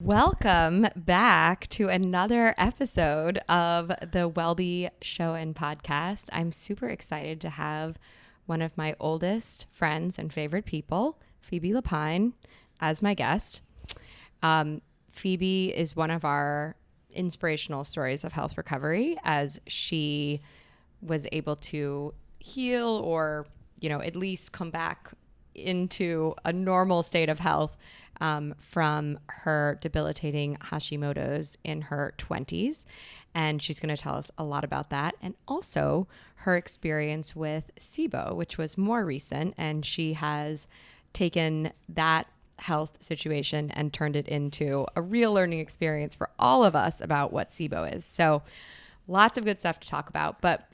Welcome back to another episode of the Wellbe Show and Podcast. I'm super excited to have one of my oldest friends and favorite people, Phoebe Lapine, as my guest. Um, Phoebe is one of our inspirational stories of health recovery as she was able to heal or, you know, at least come back into a normal state of health um, from her debilitating Hashimoto's in her 20s. And she's going to tell us a lot about that and also her experience with SIBO, which was more recent. And she has taken that health situation and turned it into a real learning experience for all of us about what SIBO is. So, lots of good stuff to talk about. But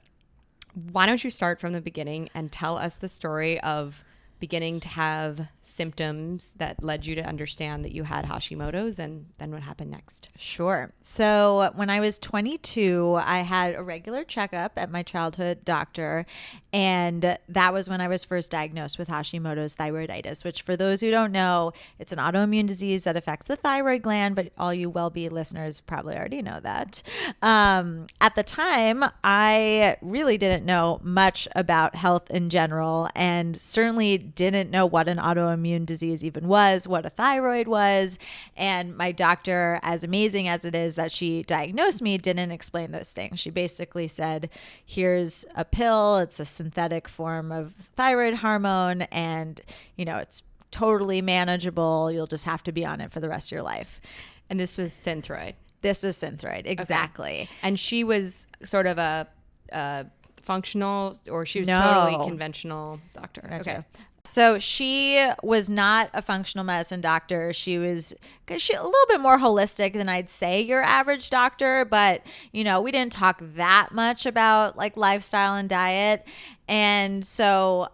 why don't you start from the beginning and tell us the story of beginning to have symptoms that led you to understand that you had Hashimoto's and then what happened next? Sure. So, when I was 22, I had a regular checkup at my childhood doctor, and that was when I was first diagnosed with Hashimoto's thyroiditis, which, for those who don't know, it's an autoimmune disease that affects the thyroid gland, but all you Wellbe listeners probably already know that. Um, at the time, I really didn't know much about health in general, and certainly didn't know what an autoimmune disease even was, what a thyroid was. And my doctor, as amazing as it is that she diagnosed me, didn't explain those things. She basically said, here's a pill, it's a synthetic form of thyroid hormone, and, you know, it's totally manageable. You'll just have to be on it for the rest of your life. And this was Synthroid. This is Synthroid, exactly. Okay. And she was sort of a, a functional, or she was No. totally conventional doctor. Okay. So she was not a functional medicine doctor. She was she a little bit more holistic than I'd say your average doctor, but you know, we didn't talk that much about like lifestyle and diet. And so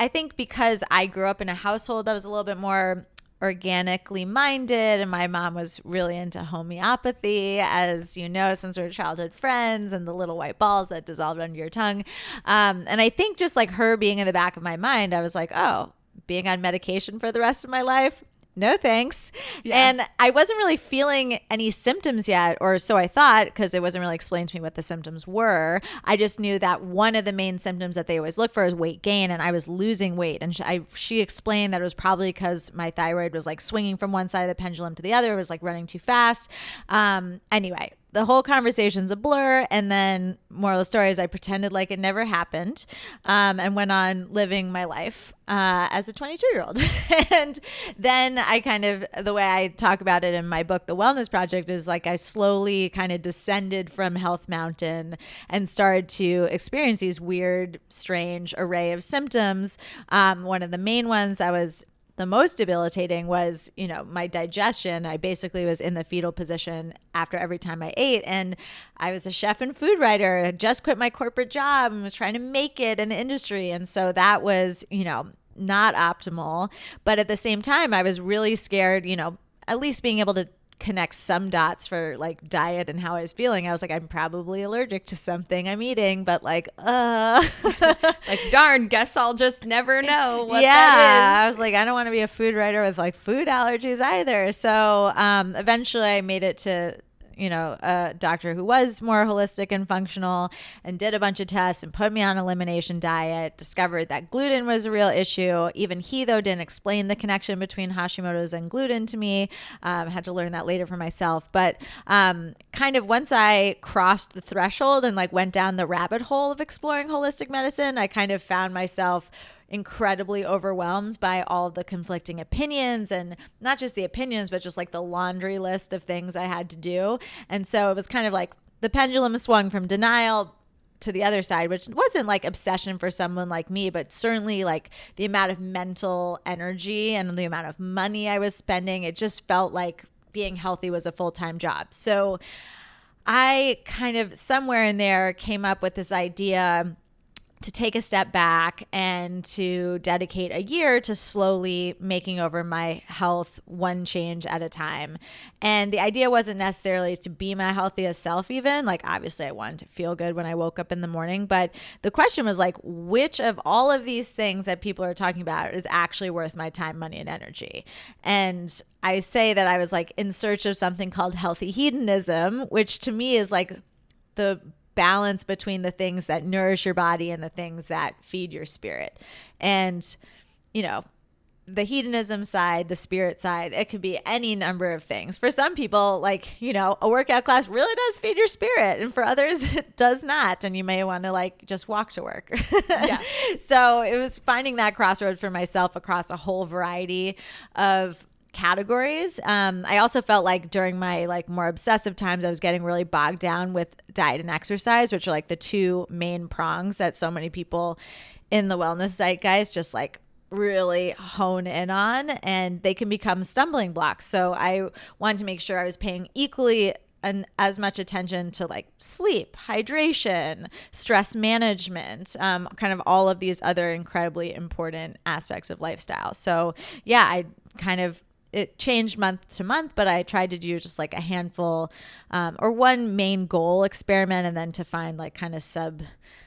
I think because I grew up in a household that was a little bit more organically minded and my mom was really into homeopathy as you know since we're childhood friends and the little white balls that dissolved under your tongue. Um, and i think just like her being in the back of my mind i was like oh being on medication for the rest of my life no thanks. Yeah. And I wasn't really feeling any symptoms yet, or so I thought, because it wasn't really explained to me what the symptoms were. I just knew that one of the main symptoms that they always look for is weight gain, and I was losing weight. And she, I, she explained that it was probably because my thyroid was like swinging from one side of the pendulum to the other, it was like running too fast. Um, anyway, the whole conversation's a blur. And then, moral of the story is, I pretended like it never happened um, and went on living my life uh, as a 22 year old. and then I kind of, the way I talk about it in my book, The Wellness Project, is like I slowly kind of descended from Health Mountain and started to experience these weird, strange array of symptoms. Um, one of the main ones that was the most debilitating was, you know, my digestion. I basically was in the fetal position after every time I ate. And I was a chef and food writer, had just quit my corporate job and was trying to make it in the industry. And so that was, you know, not optimal. But at the same time, I was really scared, you know, at least being able to connect some dots for like diet and how I was feeling. I was like, I'm probably allergic to something I'm eating, but like, uh Like, darn, guess I'll just never know what yeah, I was like, I don't want to be a food writer with like food allergies either. So um, eventually, I made it to you know a doctor who was more holistic and functional and did a bunch of tests and put me on elimination diet discovered that gluten was a real issue. Even he though didn't explain the connection between hashimoto's and gluten to me. Um, had to learn that later for myself. But um, kind of once i crossed the threshold and like went down the rabbit hole of exploring holistic medicine i kind of found myself incredibly overwhelmed by all the conflicting opinions and not just the opinions, but just like the laundry list of things I had to do. And so it was kind of like the pendulum swung from denial to the other side, which wasn't like obsession for someone like me, but certainly like the amount of mental energy and the amount of money I was spending. It just felt like being healthy was a full time job. So I kind of somewhere in there came up with this idea to take a step back and to dedicate a year to slowly making over my health one change at a time. And the idea wasn't necessarily to be my healthiest self, even. Like, obviously, I wanted to feel good when I woke up in the morning. But the question was, like, which of all of these things that people are talking about is actually worth my time, money, and energy? And I say that I was like in search of something called healthy hedonism, which to me is like the balance between the things that nourish your body and the things that feed your spirit. And, you know, the hedonism side, the spirit side, it could be any number of things. For some people, like, you know, a workout class really does feed your spirit. And for others, it does not. And you may want to, like, just walk to work. Yeah. so it was finding that crossroad for myself across a whole variety of categories. Um, I also felt like during my like more obsessive times, I was getting really bogged down with diet and exercise, which are like the two main prongs that so many people in the wellness zeitgeist just like really hone in on and they can become stumbling blocks. So I wanted to make sure I was paying equally and as much attention to like sleep, hydration, stress management, um, kind of all of these other incredibly important aspects of lifestyle. So yeah, I kind of it changed month to month, but I tried to do just like a handful um, or one main goal experiment and then to find like kind of sub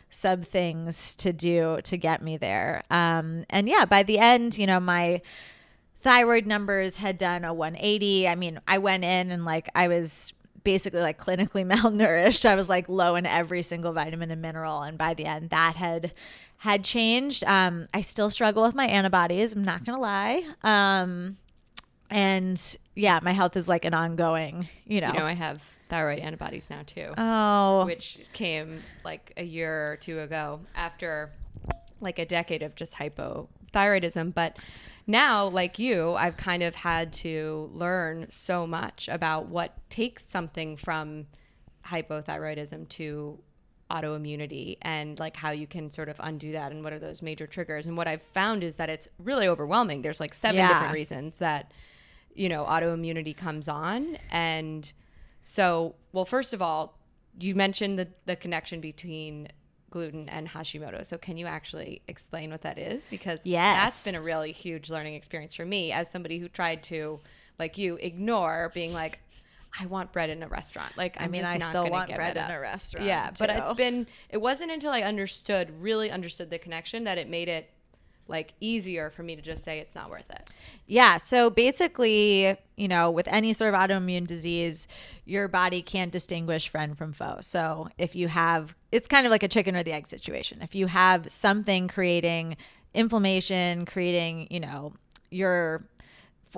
sub things to do to get me there. Um, and yeah, by the end, you know, my thyroid numbers had done a 180. I mean, I went in and like I was basically like clinically malnourished. I was like low in every single vitamin and mineral. And by the end, that had had changed. Um, I still struggle with my antibodies. I'm not gonna lie. Um, and yeah, my health is like an ongoing, you know. You know, I have thyroid antibodies now too. Oh. Which came like a year or two ago after like a decade of just hypothyroidism. But now, like you, I've kind of had to learn so much about what takes something from hypothyroidism to autoimmunity and like how you can sort of undo that and what are those major triggers. And what I've found is that it's really overwhelming. There's like seven yeah. different reasons that you know, autoimmunity comes on. And so, well, first of all, you mentioned the, the connection between gluten and Hashimoto. So can you actually explain what that is? Because yes. that's been a really huge learning experience for me as somebody who tried to, like you, ignore being like, I want bread in a restaurant. Like, I'm i mean, I still want bread in a restaurant. Yeah, too. but it's been. It wasn't until I understood, really understood the connection, that it made it like easier for me to just say it's not worth it. Yeah. So basically, you know, with any sort of autoimmune disease, your body can't distinguish friend from foe. So if you have, it's kind of like a chicken or the egg situation. If you have something creating inflammation, creating, you know, your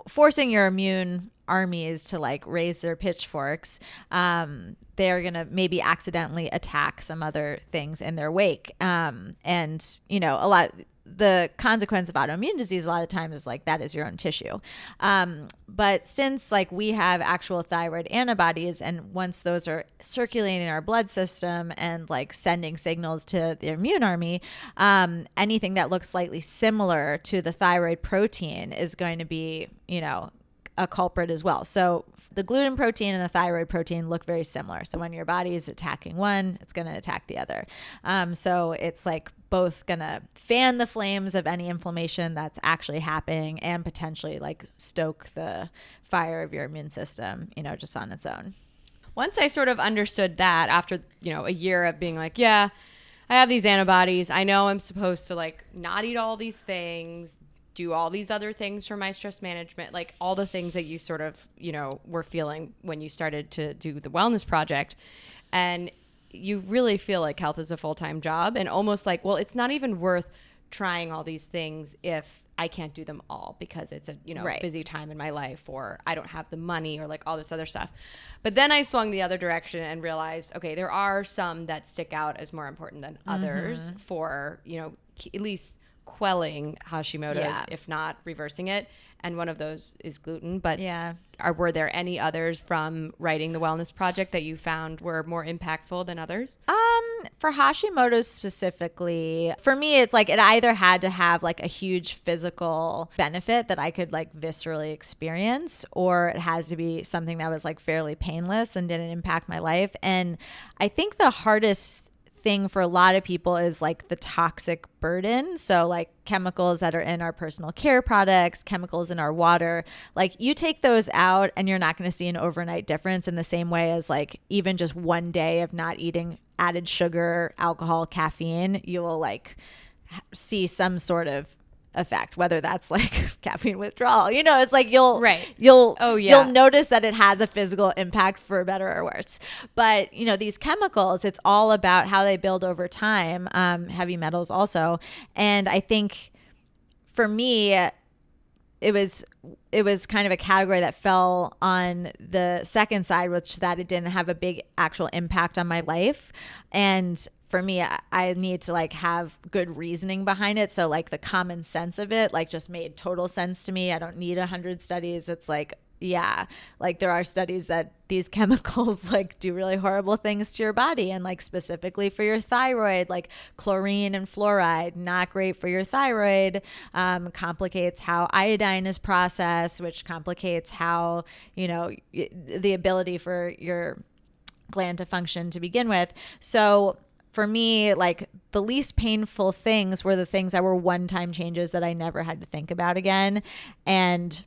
forcing your immune armies to like raise their pitchforks, um, they're gonna maybe accidentally attack some other things in their wake. Um, and you know, a lot the consequence of autoimmune disease a lot of times is like that is your own tissue. Um, but since like we have actual thyroid antibodies, and once those are circulating in our blood system and like sending signals to the immune army, um, anything that looks slightly similar to the thyroid protein is going to be, you know, a culprit as well. So the gluten protein and the thyroid protein look very similar. So when your body is attacking one, it's going to attack the other. Um, so it's like both to fan the flames of any inflammation that's actually happening and potentially like stoke the fire of your immune system, you know, just on its own. Once I sort of understood that after, you know, a year of being like, yeah, I have these antibodies. I know I'm supposed to like not eat all these things, do all these other things for my stress management, like all the things that you sort of, you know, were feeling when you started to do the wellness project. And you really feel like health is a full time job and almost like, well, it's not even worth trying all these things if I can't do them all because it's a you know right. busy time in my life or I don't have the money or like all this other stuff. But then I swung the other direction and realized okay, there are some that stick out as more important than others mm-hmm. for, you know, at least quelling Hashimoto's, yeah. if not reversing it. And one of those is gluten. But yeah, are were there any others from writing the wellness project that you found were more impactful than others? Um, for Hashimoto's specifically, for me, it's like it either had to have like a huge physical benefit that I could like viscerally experience, or it has to be something that was like fairly painless and didn't impact my life. And I think the hardest thing for a lot of people is like the toxic burden. So, like chemicals that are in our personal care products, chemicals in our water, like you take those out and you're not going to see an overnight difference in the same way as like even just one day of not eating added sugar, alcohol, caffeine, you will like see some sort of effect whether that's like caffeine withdrawal you know it's like you'll Right. you'll Oh, yeah. you'll notice that it has a physical impact for better or worse but you know these chemicals it's all about how they build over time um, heavy metals also and i think for me it was it was kind of a category that fell on the second side which that it didn't have a big actual impact on my life and for me I, I need to like have good reasoning behind it. So like the common sense of it like just made total sense to me. I don't need a hundred studies. It's like yeah like there are studies that these chemicals like do really horrible things to your body and like specifically for your thyroid like chlorine and fluoride not great for your thyroid um, complicates how iodine is processed which complicates how you know the ability for your gland to function to begin with. So for me like the least painful things were the things that were one time changes that i never had to think about again. And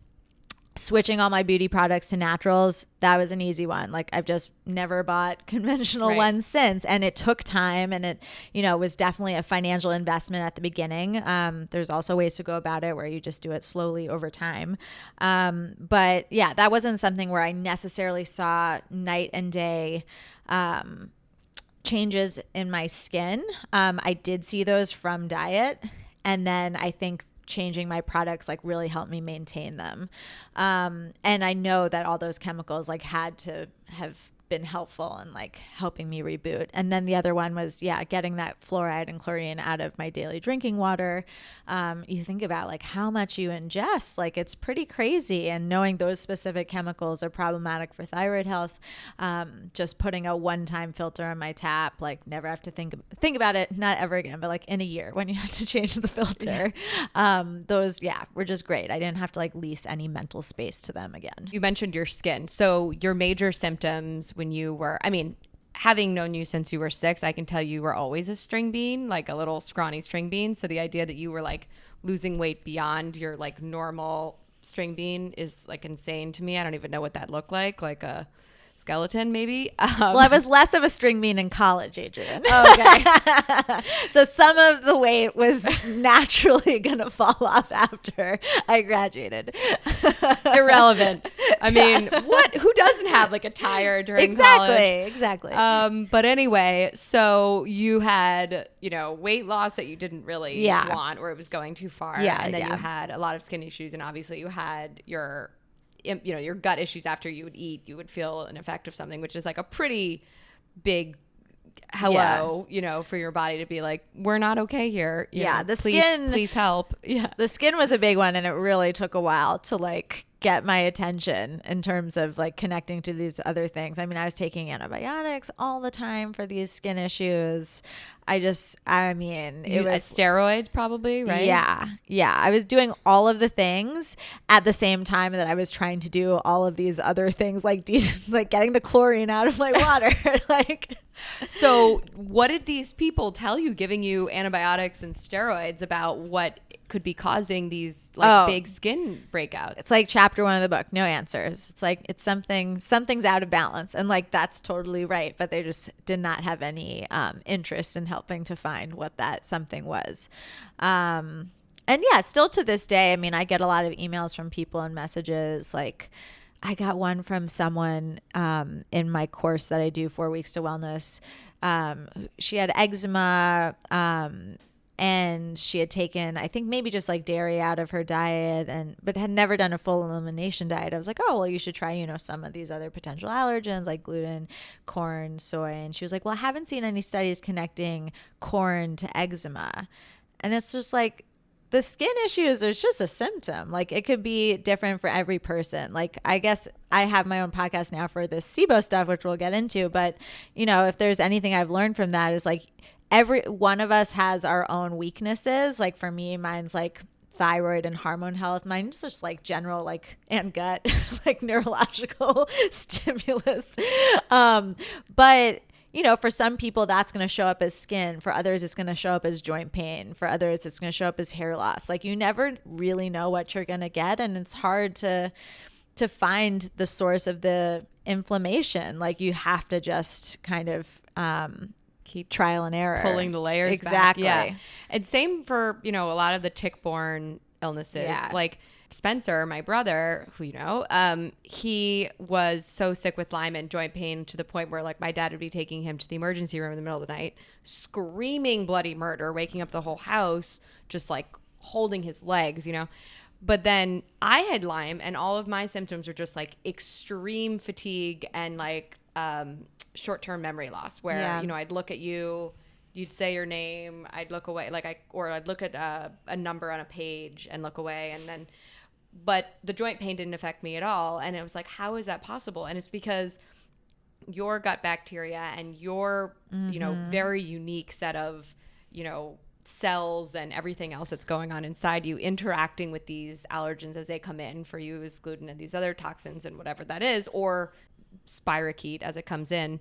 switching all my beauty products to naturals that was an easy one. Like i've just never bought conventional Right. ones since. And it took time and it you know was definitely a financial investment at the beginning. Um, there's also ways to go about it where you just do it slowly over time. Um, but yeah that wasn't something where i necessarily saw night and day um, changes in my skin. Um, I did see those from diet. And then I think changing my products like really helped me maintain them. Um, and I know that all those chemicals like had to have been helpful in like helping me reboot. And then the other one was, yeah, getting that fluoride and chlorine out of my daily drinking water. Um, you think about like how much you ingest, like it's pretty crazy. And knowing those specific chemicals are problematic for thyroid health, um, just putting a one-time filter on my tap, like never have to think think about it, not ever again, but like in a year when you have to change the filter. um, those, yeah, were just great. I didn't have to like lease any mental space to them again. You mentioned your skin. So your major symptoms when you were, I mean, having known you since you were six, I can tell you were always a string bean, like a little scrawny string bean. So the idea that you were like losing weight beyond your like normal string bean is like insane to me. I don't even know what that looked like, like a skeleton maybe. Um, Well, I was less of a string bean in college, Adrienne. Oh, okay. so some of the weight was naturally going to fall off after I graduated. Irrelevant. I mean, what? Who doesn't have like a tire during exactly, college? exactly. Um, but anyway, so you had, you know, weight loss that you didn't really Yeah. want or it was going too far. Yeah, And then you had a lot of skin issues and obviously you had your you know, your gut issues after you would eat, you would feel an effect of something, which is like a pretty big hello, you know, for your body to be like, We're not okay here. you Yeah, know, the please, skin- please help. Yeah. the skin was a big one and it really took a while to like get my attention in terms of like connecting to these other things. I mean, I was taking antibiotics all the time for these skin issues. I just I mean, it You- was steroids probably, right? Yeah. Yeah. I was doing all of the things at the same time that I was trying to do all of these other things like de- like getting the chlorine out of my water. like So, what did these people tell you, giving you antibiotics and steroids, about what could be causing these like Oh. big skin breakouts? it's like chapter 1 of the book, no answers. It's like it's something something's out of balance and like that's totally right, but they just did not have any um, interest in helping to find what that something was. Um and yeah, still to this day, I mean, I get a lot of emails from people and messages like I got one from someone um, in my course that I do four weeks to wellness. Um, she had eczema um, and she had taken, I think maybe just like dairy out of her diet and but had never done a full elimination diet. I was like, oh well, you should try, you know, some of these other potential allergens like gluten, corn, soy. And she was like, well, I haven't seen any studies connecting corn to eczema. And it's just like the skin issues is just a symptom. Like it could be different for every person. Like I guess I have my own podcast now for this SIBO stuff, which we'll get into. But you know, if there's anything I've learned from that is like every one of us has our own weaknesses. Like for me, mine's like thyroid and hormone health. Mine's just like general like and gut, like neurological stimulus. Um, but you know, for some people, that's going to show up as skin. For others, it's going to show up as joint pain. For others, it's going to show up as hair loss. Like you never really know what you're going to get. And it's hard to, to find the source of the inflammation. Like you have to just kind of, um, keep trial and error pulling the layers exactly back. yeah and same for you know a lot of the tick-borne illnesses Yeah. like spencer my brother who you know um he was so sick with lyme and joint pain to the point where like my dad would be taking him to the emergency room in the middle of the night screaming bloody murder waking up the whole house just like holding his legs you know but then I had Lyme, and all of my symptoms were just like extreme fatigue and like um, short term memory loss, where, Yeah. you know, I'd look at you, you'd say your name, I'd look away, like I, or I'd look at uh, a number on a page and look away. And then, but the joint pain didn't affect me at all. And it was like, how is that possible? And it's because your gut bacteria and your you know very unique set of you know cells and everything else that's going on inside you interacting with these allergens as they come in for you is gluten and these other toxins and whatever that is or spirochete as it comes in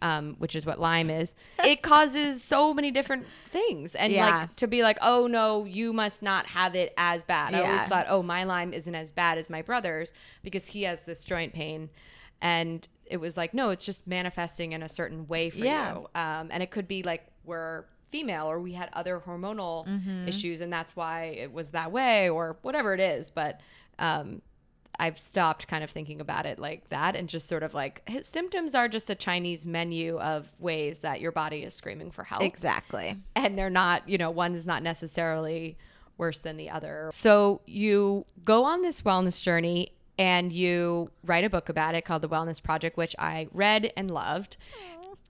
um, which is what lyme is it causes so many different things and Yeah. like to be like oh no you must not have it as bad i always thought oh my lyme isn't as bad as my brother's because he has this joint pain and it was like no it's just manifesting in a certain way for Yeah. you um, and it could be like we're female or we had other hormonal Mm-hmm. issues and that's why it was that way or whatever it is but um, i've stopped kind of thinking about it like that and just sort of like symptoms are just a chinese menu of ways that your body is screaming for help exactly and they're not, you know, one is not necessarily worse than the other. So you go on this wellness journey and you write a book about it called The Wellness Project, which I read and loved.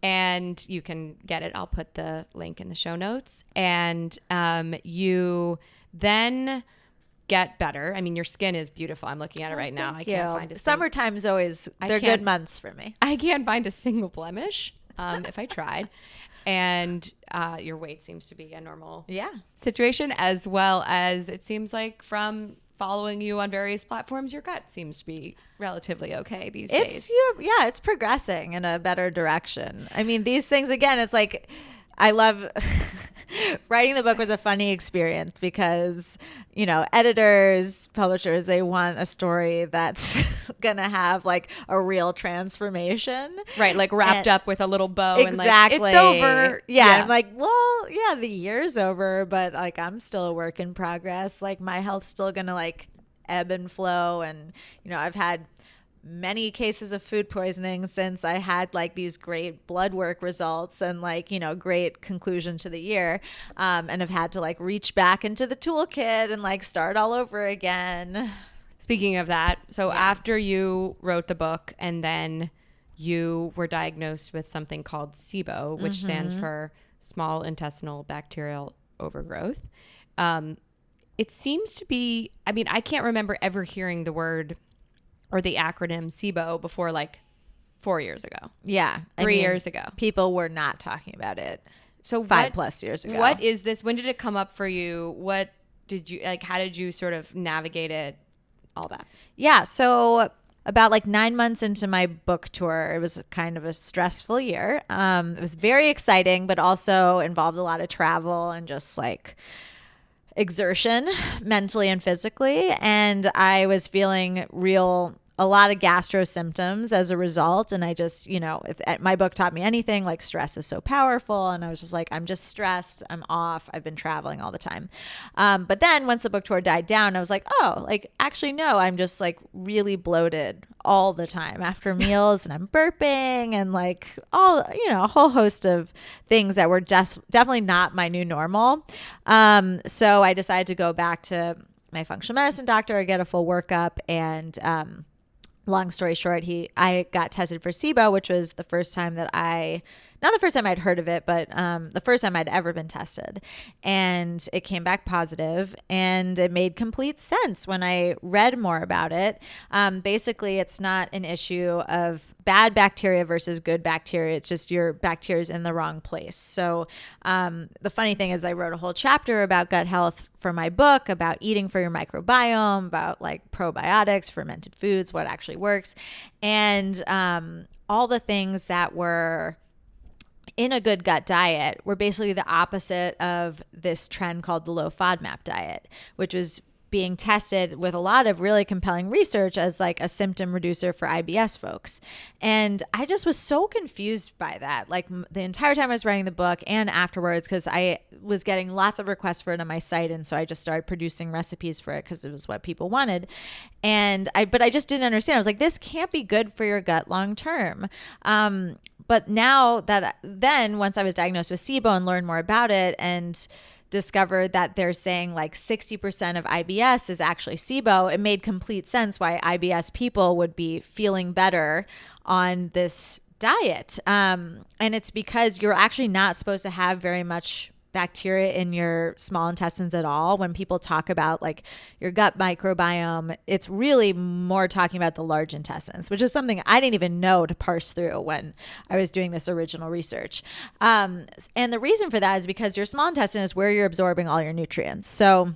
And you can get it. I'll put the link in the show notes. And um, you then get better. I mean, your skin is beautiful. I'm looking at it right now. I can't find a Summertime's always they're good months for me. I can't find a single blemish um, if I tried. And uh, your weight seems to be a normal Yeah. situation, as well as it seems like from following you on various platforms, your gut seems to be relatively okay these It's days. yeah, it's progressing in a better direction. I mean, these things again, it's like I love writing the book was a funny experience because, you know, editors, publishers, they want a story that's gonna have like a real transformation. Right, like wrapped And- up with a little bow exactly. and like it's over. Yeah, I'm like, well, yeah, the year's over, but like I'm still a work in progress. Like my health's still gonna like ebb and flow, and you know, I've had many cases of food poisoning since I had like these great blood work results and like you know great conclusion to the year, um, and have had to like reach back into the toolkit and like start all over again. Speaking of that, so after you wrote the book and then you were diagnosed with something called SIBO, which Mm-hmm. stands for small intestinal bacterial overgrowth. Um, it seems to be, I mean, I can't remember ever hearing the word or the acronym SIBO before like four years ago, Yeah, I three mean, years ago. people were not talking about it So five what- plus years ago. What is this? When did it come up for you? What did you like? How did you sort of navigate it? All that. Yeah. So about like nine months into my book tour, it was kind of a stressful year. Um, it was very exciting, but also involved a lot of travel and just like exertion mentally and physically. And I was feeling real a lot of gastro symptoms as a result. And i just you know if uh, my book taught me anything like stress is so powerful. And i was just like i'm just stressed. I'm off. I've been traveling all the time. Um, but then once the book tour died down i was like oh like actually no i'm just like really bloated all the time after meals and i'm burping and like all you know a whole host of things that were just definitely not my new normal. Um, so i decided to go back to my functional medicine doctor get a full workup and um, long story short, he I got tested for SIBO, which was the first time that I not the first time I'd heard of it, but um, the first time I'd ever been tested. And it came back positive, and it made complete sense when I read more about it. Um, basically, it's not an issue of bad bacteria versus good bacteria. It's just your bacteria's in the wrong place. So um, the funny thing is, I wrote a whole chapter about gut health for my book, about eating for your microbiome, about like probiotics, fermented foods, what actually works, and um, all the things that were in a good gut diet we were basically the opposite of this trend called the low FODMAP diet, which was being tested with a lot of really compelling research as like a symptom reducer for IBS folks. And I just was so confused by that. Like the entire time I was writing the book and afterwards cuz I was getting lots of requests for it on my site and so I just started producing recipes for it cuz it was what people wanted. And I but I just didn't understand. I was like this can't be good for your gut long term. Um but now that then once I was diagnosed with SIBO and learned more about it and discovered that they're saying like 60% of IBS is actually SIBO, it made complete sense why IBS people would be feeling better on this diet. Um, and it's because you're actually not supposed to have very much bacteria in your small intestines at all. When people talk about like your gut microbiome, it's really more talking about the large intestines, which is something I didn't even know to parse through when I was doing this original research. Um, and the reason for that is because your small intestine is where you're absorbing all your nutrients. So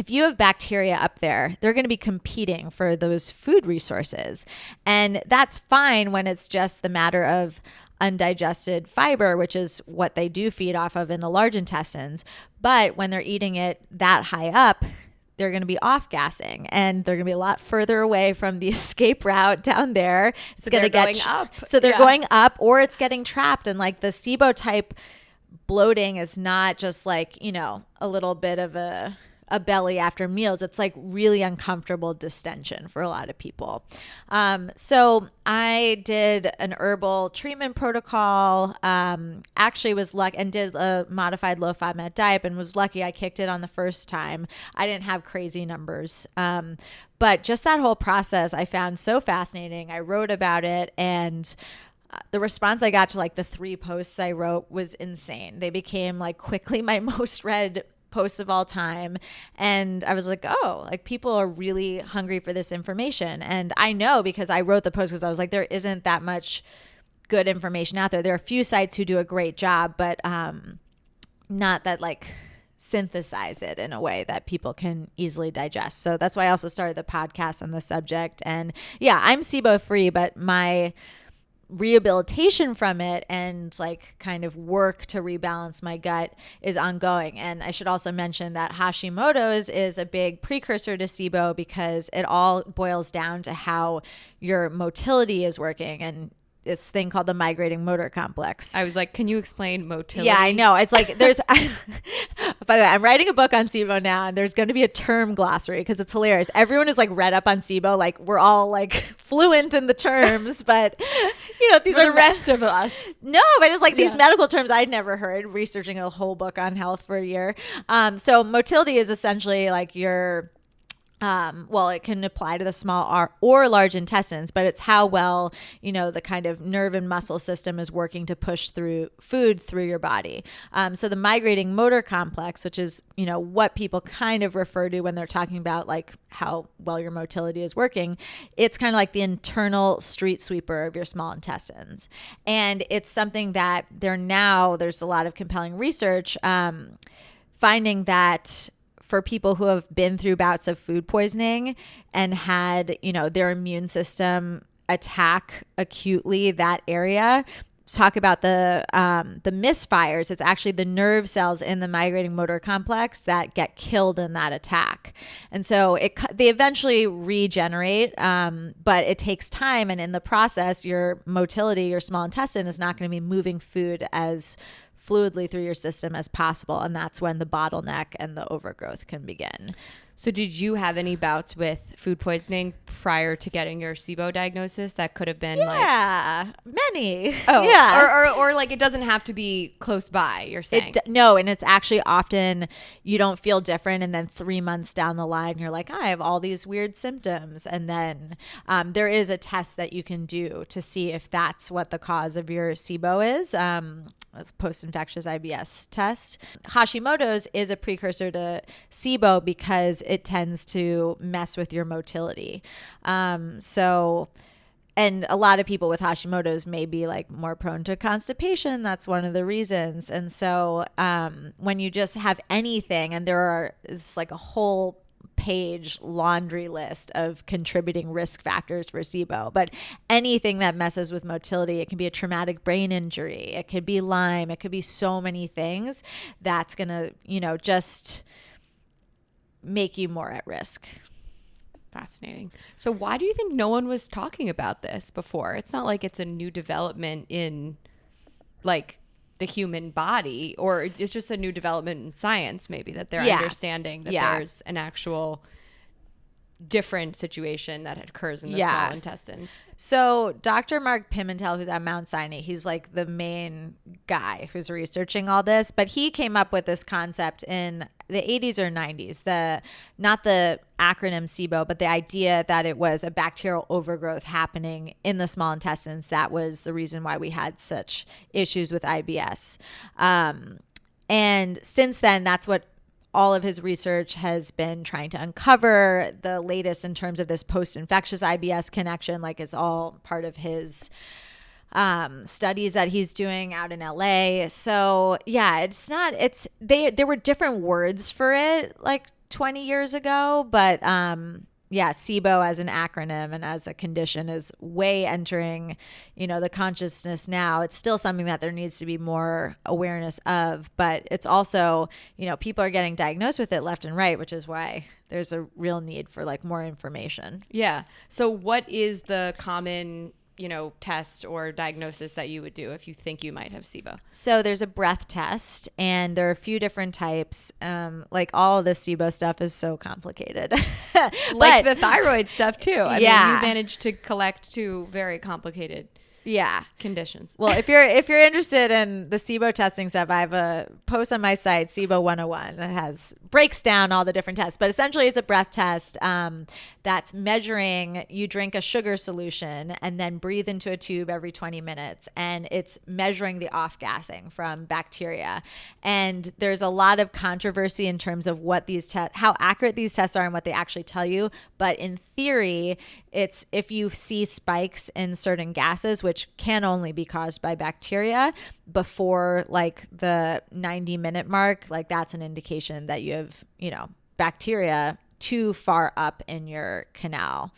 if you have bacteria up there, they're going to be competing for those food resources. And that's fine when it's just the matter of undigested fiber, which is what they do feed off of in the large intestines. But when they're eating it that high up, they're going to be off gassing and they're going to be a lot further away from the escape route down there. It's So going to they're get going up. So they're Yeah. going up or it's getting trapped and like the SIBO type bloating is not just like, you know, a little bit of a a belly after meals. It's like really uncomfortable distension for a lot of people. Um, so I did an herbal treatment protocol. Um, actually, was lucky and did a modified low FODMAP diet and was lucky I kicked it on the first time. I didn't have crazy numbers. Um, but just that whole process I found so fascinating. I wrote about it and uh, the response I got to like the three posts I wrote was insane. They became like quickly my most read posts of all time. And I was like, oh, like people are really hungry for this information. And I know because I wrote the post because I was like, there isn't that much good information out there. There are a few sites who do a great job, but um, not that like synthesize it in a way that people can easily digest. So that's why I also started the podcast on the subject. And yeah, I'm SIBO free, but my rehabilitation from it and like kind of work to rebalance my gut is ongoing. And I should also mention that Hashimoto's is a big precursor to SIBO because it all boils down to how your motility is working and this thing called the migrating motor complex. I was like, can you explain motility? Yeah, I know. It's like there's. I, by the way, I'm writing a book on SIBO now, and there's going to be a term glossary because it's hilarious. Everyone is like read up on SIBO, like we're all like fluent in the terms, but you know these For are the rest of us. no, but it's like these Yeah. medical terms I'd never heard. Researching a whole book on health for a year. Um, so motility is essentially like your um, well, it can apply to the small or, or large intestines, but it's how well, you know, the kind of nerve and muscle system is working to push through food through your body. Um, so the migrating motor complex, which is, you know, what people kind of refer to when they're talking about like how well your motility is working, it's kind of like the internal street sweeper of your small intestines. And it's something that there now, there's a lot of compelling research um, finding that for people who have been through bouts of food poisoning and had, you know, their immune system attack acutely that area. Talk about the um, the misfires. It's actually the nerve cells in the migrating motor complex that get killed in that attack, and so it they eventually regenerate, um, but it takes time. And in the process, your motility, your small intestine, is not going to be moving food as fluidly through your system as possible. And that's when the bottleneck and the overgrowth can begin. So, did you have any bouts with food poisoning prior to getting your SIBO diagnosis that could have been like, Yeah, many. oh, yeah. or, or, or like it doesn't have to be close by, you're saying? It, d- no, and it's actually often you don't feel different, and then three months down the line, you're like, I have all these weird symptoms, and then um, there is a test that you can do to see if that's what the cause of your SIBO is. Um, it's a post-infectious IBS test. Hashimoto's is a precursor to SIBO because it tends to mess with your motility. Um, so and a lot of people with Hashimoto's may be like more prone to constipation. That's one of the reasons. And so um, when you just have anything, and there are is like a whole page laundry list of contributing risk factors for SIBO. But anything that messes with motility, it can be a traumatic brain injury, it could be Lyme, it could be so many things that's to, you know, just make you more at risk. Fascinating. So, why do you think no one was talking about this before? It's not like it's a new development in like the human body, or it's just a new development in science, maybe that they're Yeah. understanding that Yeah. there's an actual different situation that occurs in the Yeah. small intestines. So, Dr. Mark Pimentel, who's at Mount Sinai, he's like the main guy who's researching all this, but he came up with this concept in the 80s or 90s. The not the acronym SIBO, but the idea that it was a bacterial overgrowth happening in the small intestines that was the reason why we had such issues with IBS. Um, and since then, that's what all of his research has been trying to uncover. The latest in terms of this post infectious IBS connection, like, is all part of his um studies that he's doing out in LA. So, yeah, it's not it's they there were different words for it like 20 years ago, but um yeah, SIBO as an acronym and as a condition is way entering, you know, the consciousness now. It's still something that there needs to be more awareness of, but it's also, you know, people are getting diagnosed with it left and right, which is why there's a real need for like more information. Yeah. So, what is the common, you know, test or diagnosis that you would do if you think you might have SIBO? So there's a breath test, and there are a few different types. Um, like all this SIBO stuff is so complicated. Like the thyroid stuff too. I mean, Yeah. you managed to collect two very complicated yeah. conditions. Well, if you're if you're interested in the SIBO testing stuff, I have a post on my site, SIBO 101, that has breaks down all the different tests. But essentially, it's a breath test um, that's measuring. You drink a sugar solution and then breathe into a tube every 20 minutes, and it's measuring the off gassing from bacteria. And there's a lot of controversy in terms of what these tests, how accurate these tests are, and what they actually tell you. But in theory, it's if you see spikes in certain gases, which can only be caused by bacteria, before like the 90 minute mark, like that's an indication that you have, you know, bacteria too far up in your canal,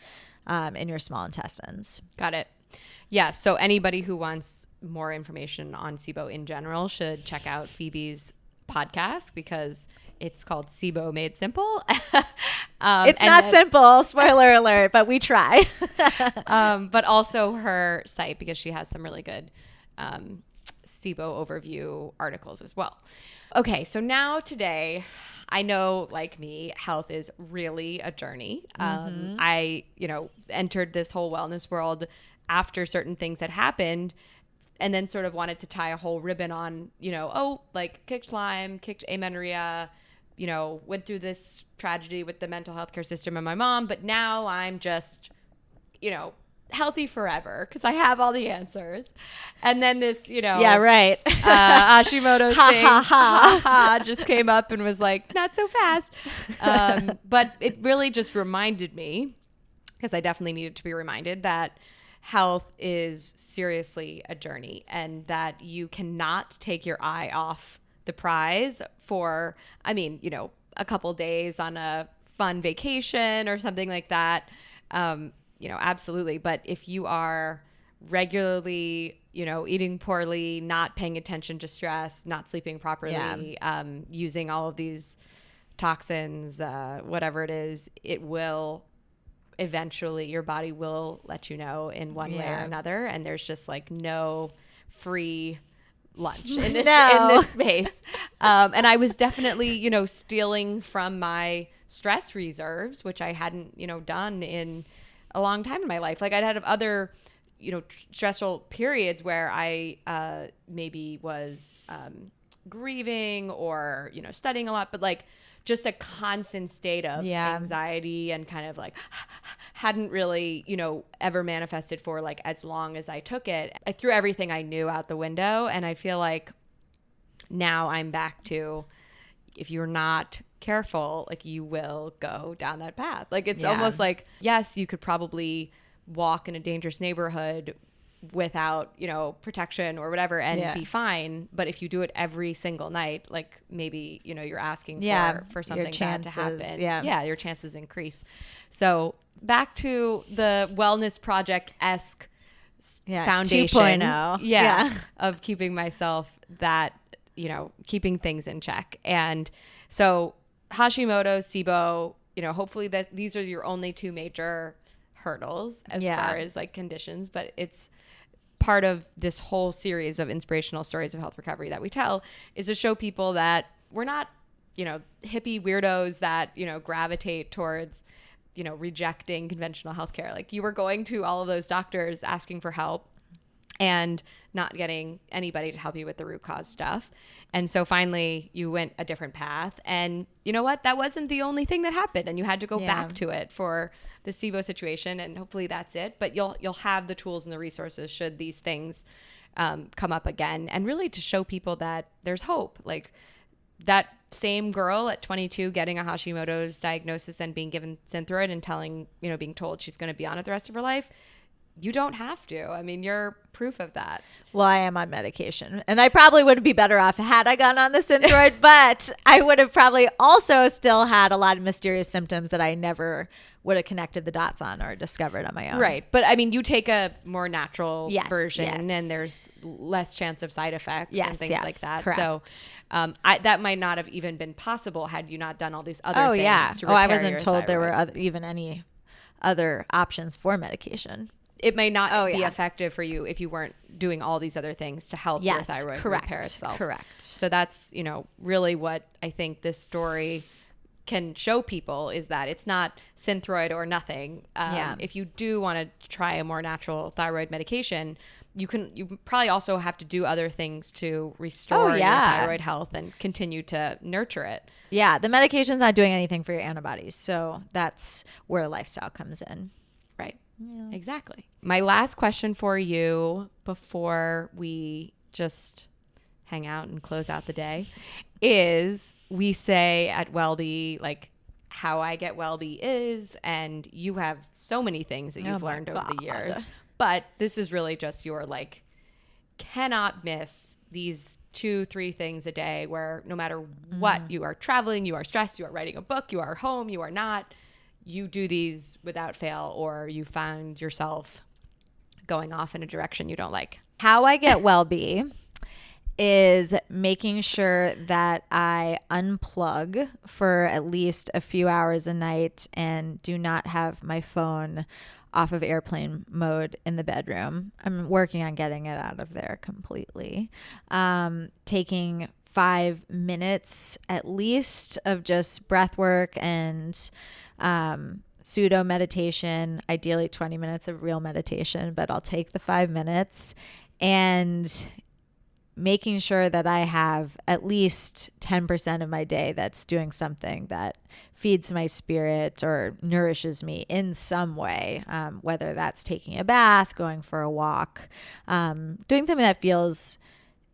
um, in your small intestines. Got it. Yeah. So anybody who wants more information on SIBO in general should check out Phoebe's podcast because it's called SIBO Made Simple. um, It's not then- simple, spoiler alert, but we try. um, but also her site because she has some really good um, SIBO overview articles as well. Okay, so now today, I know, like me, health is really a journey. Um, I, you know, entered this whole wellness world after certain things had happened and then sort of wanted to tie a whole ribbon on, you know, oh, like kicked Lyme, kicked amenorrhea, you know, went through this tragedy with the mental health care system and my mom, but now I'm just, you know, healthy forever because I have all the answers. And then this, you know, yeah, right. uh, Hashimoto's Ha, thing ha, ha. ha, just came up and was like, not so fast. Um, but it really just reminded me, because I definitely needed to be reminded that health is seriously a journey and that you cannot take your eye off the prize for, I mean, you know, a couple days on a fun vacation or something like that. Um, you know, absolutely. But if you are regularly, you know, eating poorly, not paying attention to stress, not sleeping properly, um, using all of these toxins, uh, whatever it is, it will eventually your body will let you know in one way or another. And there's just like no free lunch in this No. in this space. Um, and I was definitely, you know, stealing from my stress reserves, which I hadn't, you know, done in a long time in my life. Like I'd had other, you know, stressful periods where I uh, maybe was um, grieving or you know studying a lot, but like just a constant state of Yeah. anxiety and kind of like hadn't really you know ever manifested for like as long as I took it. I threw everything I knew out the window, and I feel like now I'm back to if you're not careful, like you will go down that path. Like it's Yeah. almost like yes, you could probably walk in a dangerous neighborhood without you know protection or whatever and Yeah. be fine but if you do it every single night like maybe you know you're asking Yeah, for for something bad to happen yeah. yeah your chances increase so back to the wellness project esque Yeah, foundation 2.0. yeah, Yeah. of keeping myself that you know keeping things in check and so hashimoto sibo you know hopefully this, these are your only two major hurdles as Yeah. far as like conditions but it's part of this whole series of inspirational stories of health recovery that we tell is to show people that we're not you know hippie weirdos that you know gravitate towards you know rejecting conventional healthcare. Like you were going to all of those doctors asking for help and not getting anybody to help you with the root cause stuff. And so finally you went a different path. And you know what? That wasn't the only thing that happened. And you had to go Yeah. back to it for the SIBO situation. And hopefully that's it. But you'll you'll have the tools and the resources should these things um, come up again. And really to show people that there's hope. Like that same girl at 22 getting a Hashimoto's diagnosis and being given Synthroid and telling, you know, being told she's going to be on it the rest of her life, you don't have to. I mean, you're proof of that. Well, I am on medication, and I probably would be better off had I gone on the Synthroid, but I would have probably also still had a lot of mysterious symptoms that I never would have connected the dots on or discovered on my own. Right. But I mean, you take a more natural Yes, version yes. and there's less chance of side effects and things yes, like that. correct. So um, I, that might not have even been possible had you not done all these other Oh things. yeah. Oh, I wasn't told there were other, even any other options for medication. It may not Oh, be yeah. effective for you if you weren't doing all these other things to help Yes, your thyroid correct, repair itself. correct. So that's, you know, really what I think this story can show people is that it's not Synthroid or nothing. Um, Yeah. If you do want to try a more natural thyroid medication, you can. You probably also have to do other things to restore Oh, yeah. your thyroid health and continue to nurture it. Yeah, the medication's not doing anything for your antibodies, so that's where lifestyle comes in. Right. Exactly. My last question for you before we just hang out and close out the day is we say at Wellbe, like, how I get Wellbe is, and you have so many things that Oh you've my learned over the years. But this is really just your, like, cannot miss these two, three things a day where no matter what, Mm. you are traveling, you are stressed, you are writing a book, you are home, you are not, you do these without fail, or you find yourself going off in a direction you don't like. How I get Wellbe is making sure that I unplug for at least a few hours a night and do not have my phone off of airplane mode in the bedroom. I'm working on getting it out of there completely. Um, taking five minutes at least of just breath work and um, pseudo meditation, ideally 20 minutes of real meditation, but I'll take the five minutes and making sure that I have at least 10% of my day that's doing something that feeds my spirit or nourishes me in some way, um, whether that's taking a bath, going for a walk, um, doing something that feels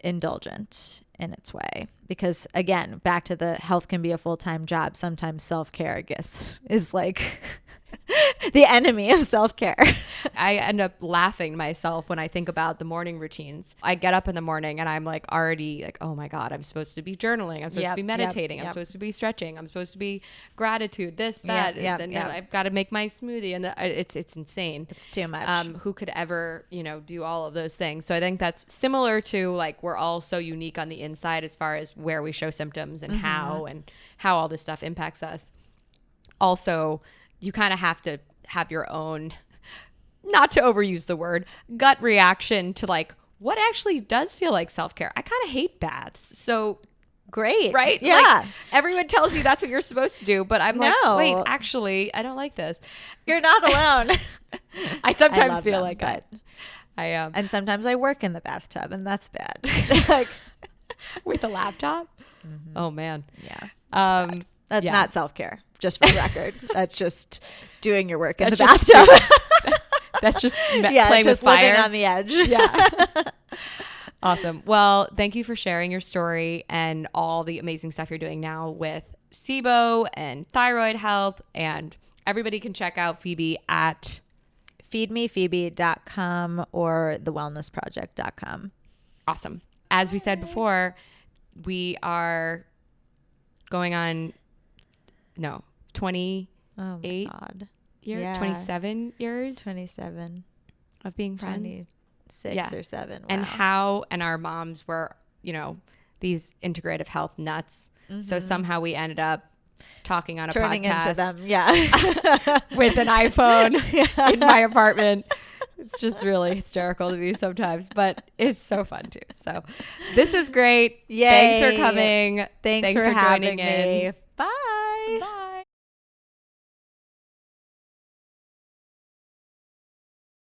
indulgent in its way. Because again back to the health can be a full-time job sometimes self-care gets is like the enemy of self-care I end up laughing myself when I think about the morning routines. I get up in the morning and I'm like already like, oh my God, I'm supposed to be journaling. I'm supposed Yep, to be yep, meditating. I'm yep. supposed to be stretching. I'm supposed to be gratitude, this, that. yep, and then yep. I've got to make my smoothie. And the, it's, it's insane. it's too much um, who could ever, you know, do all of those things. So I think that's similar to like we're all so unique on the inside as far as where we show symptoms and how and how all this stuff impacts us. Also, you kind of have to have your own, not to overuse the word, gut reaction to like what actually does feel like self care. I kind of hate baths. So great right? yeah Like, everyone tells you that's what you're supposed to do, but I'm No. like, wait, actually, I don't like this. you're not alone I sometimes love feel them, like that. I um and sometimes i work in the bathtub and that's bad like with a laptop. Oh man. yeah Um that's Yeah. not self-care just for the record that's just doing your work in That's the just bathtub that's just me- yeah playing just with fire. living on the edge yeah. awesome. Well, thank you for sharing your story and all the amazing stuff you're doing now with SIBO and thyroid health and everybody can check out Phoebe at feedmephoebe.com or thewellnessproject.com. Awesome. As we said before, we are going on no, 28 Oh my God. years, Yeah. 27 years 27, of being friends. 26 Yeah. or 7. And how and our moms were, you know, these integrative health nuts. So somehow we ended up talking on a Mm-hmm. turning podcast into them. Yeah. with an iPhone in my apartment. It's just really hysterical to me sometimes, but it's so fun too. So this is great. Thanks for coming. Thanks, Thanks for, for having joining in. me. Bye.